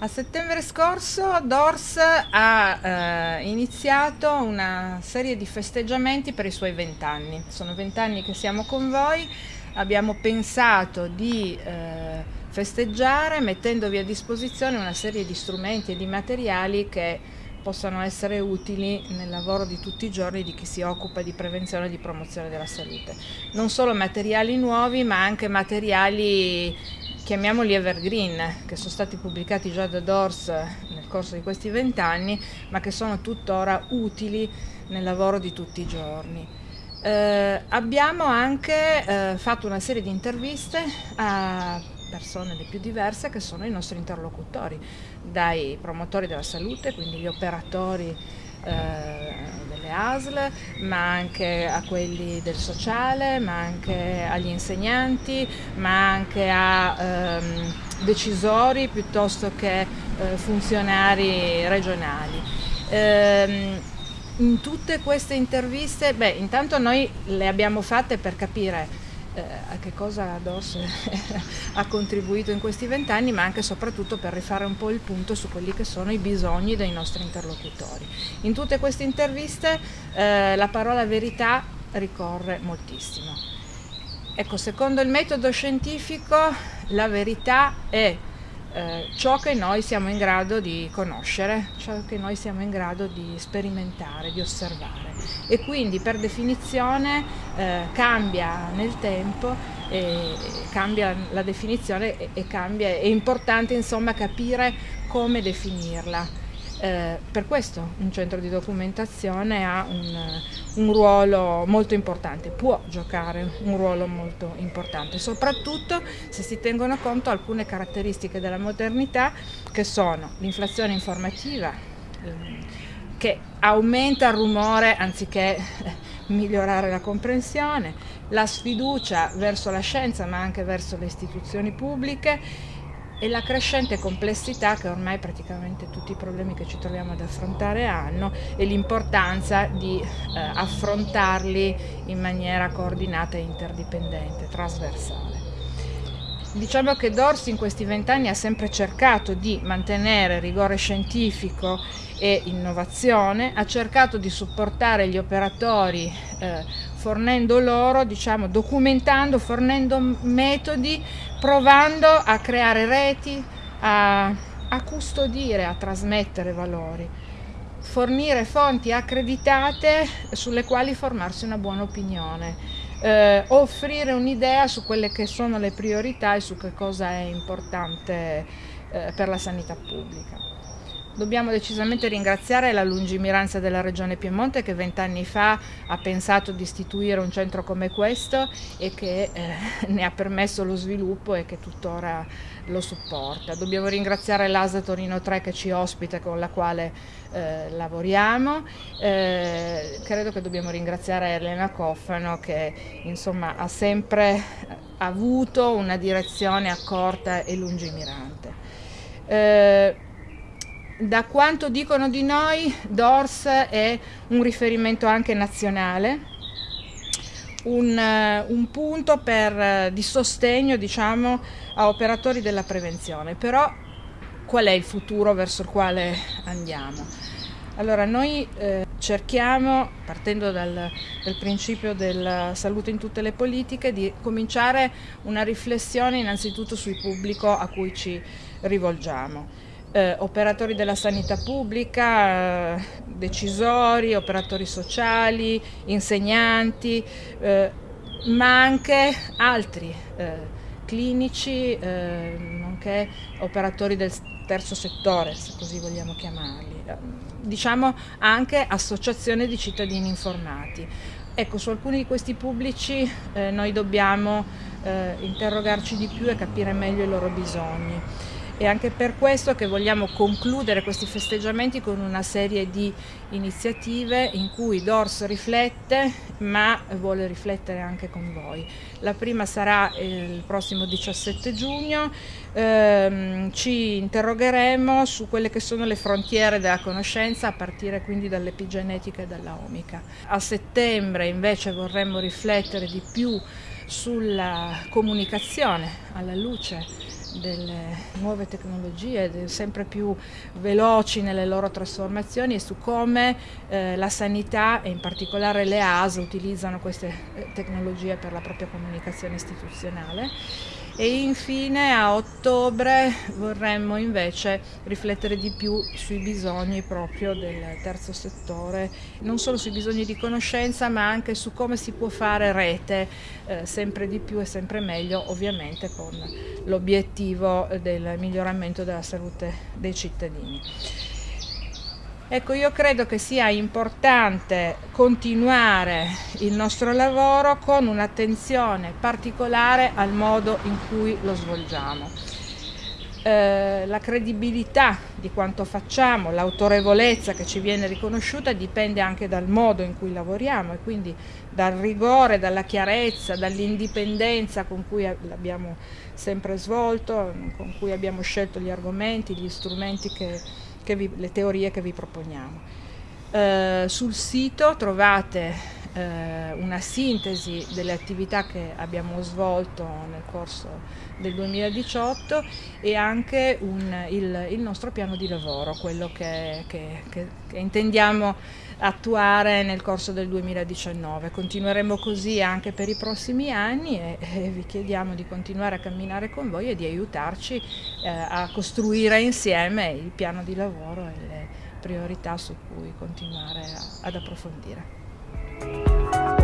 A settembre scorso Dors ha eh, iniziato una serie di festeggiamenti per i suoi vent'anni. Sono vent'anni che siamo con voi, abbiamo pensato di eh, festeggiare mettendovi a disposizione una serie di strumenti e di materiali che possano essere utili nel lavoro di tutti i giorni di chi si occupa di prevenzione e di promozione della salute. Non solo materiali nuovi ma anche materiali chiamiamoli evergreen, che sono stati pubblicati già da Dors nel corso di questi vent'anni, ma che sono tuttora utili nel lavoro di tutti i giorni. Eh, abbiamo anche eh, fatto una serie di interviste a persone le più diverse che sono i nostri interlocutori, dai promotori della salute, quindi gli operatori eh, delle ASL, ma anche a quelli del sociale, ma anche agli insegnanti, ma anche a ehm, decisori piuttosto che eh, funzionari regionali. Ehm, in tutte queste interviste, beh, intanto noi le abbiamo fatte per capire eh, a che cosa DOS ha contribuito in questi vent'anni, ma anche e soprattutto per rifare un po' il punto su quelli che sono i bisogni dei nostri interlocutori. In tutte queste interviste eh, la parola verità ricorre moltissimo. Ecco, secondo il metodo scientifico la verità è eh, ciò che noi siamo in grado di conoscere, ciò che noi siamo in grado di sperimentare, di osservare e quindi per definizione eh, cambia nel tempo e cambia la definizione e, e cambia, è importante insomma capire come definirla. Eh, per questo un centro di documentazione ha un, un, ruolo molto importante, può giocare un ruolo molto importante, soprattutto se si tengono conto alcune caratteristiche della modernità che sono l'inflazione informativa, ehm, che aumenta il rumore anziché migliorare la comprensione, la sfiducia verso la scienza ma anche verso le istituzioni pubbliche e la crescente complessità che ormai praticamente tutti i problemi che ci troviamo ad affrontare hanno e l'importanza di eh, affrontarli in maniera coordinata e interdipendente, trasversale. Diciamo che Dorsi in questi vent'anni ha sempre cercato di mantenere rigore scientifico e innovazione, ha cercato di supportare gli operatori eh, fornendo loro, diciamo, documentando, fornendo metodi, provando a creare reti, a, a custodire, a trasmettere valori, fornire fonti accreditate sulle quali formarsi una buona opinione, eh, offrire un'idea su quelle che sono le priorità e su che cosa è importante eh, per la sanità pubblica. Dobbiamo decisamente ringraziare la lungimiranza della Regione Piemonte che vent'anni fa ha pensato di istituire un centro come questo e che eh, ne ha permesso lo sviluppo e che tuttora lo supporta. Dobbiamo ringraziare l'ASA Torino 3 che ci ospita e con la quale eh, lavoriamo. Eh, credo che dobbiamo ringraziare Elena Coffano che insomma, ha sempre avuto una direzione accorta e lungimirante. Da quanto dicono di noi, DORS è un riferimento anche nazionale, un, eh, un punto per, eh, di sostegno diciamo, a operatori della prevenzione. Però qual è il futuro verso il quale andiamo? Allora noi eh, cerchiamo, partendo dal, dal, principio della salute in tutte le politiche, di cominciare una riflessione innanzitutto sul pubblico a cui ci rivolgiamo eh, operatori della sanità pubblica, eh, decisori, operatori sociali, insegnanti, eh, ma anche altri eh, clinici, eh, nonché operatori del terzo settore, se così vogliamo chiamarli, eh, diciamo anche associazioni di cittadini informati. Ecco, su alcuni di questi pubblici noi dobbiamo interrogarci di più e capire meglio i loro bisogni. È anche per questo che vogliamo concludere questi festeggiamenti con una serie di iniziative in cui DORS riflette, ma vuole riflettere anche con voi. La prima sarà il prossimo 17 giugno, ehm, ci interrogheremo su quelle che sono le frontiere della conoscenza a partire quindi dall'epigenetica e dalla omica. A settembre invece vorremmo riflettere di più sulla comunicazione alla luce delle nuove tecnologie sempre più veloci nelle loro trasformazioni e su come eh, la sanità e in particolare le AS utilizzano queste eh, tecnologie per la propria comunicazione istituzionale e infine a ottobre vorremmo invece riflettere di più sui bisogni proprio del terzo settore, non solo sui bisogni di conoscenza ma anche su come si può fare rete eh, sempre di più e sempre meglio ovviamente con l'obiettivo del miglioramento della salute dei cittadini. Ecco, io credo che sia importante continuare il nostro lavoro con un'attenzione particolare al modo in cui lo svolgiamo. Eh, la credibilità di quanto facciamo, l'autorevolezza che ci viene riconosciuta dipende anche dal modo in cui lavoriamo e quindi dal rigore, dalla chiarezza, dall'indipendenza con cui l'abbiamo sempre svolto, con cui abbiamo scelto gli argomenti, gli strumenti che vi, le teorie che vi proponiamo. Eh, sul sito trovate eh, una sintesi delle attività che abbiamo svolto nel corso del 2018 e anche un, il, il, nostro piano di lavoro, quello che, che, che, che intendiamo attuare nel corso del 2019. Continueremo così anche per i prossimi anni e, e vi chiediamo di continuare a camminare con voi e di aiutarci eh, a costruire insieme il piano di lavoro e le priorità su cui continuare a, ad approfondire. Thank you.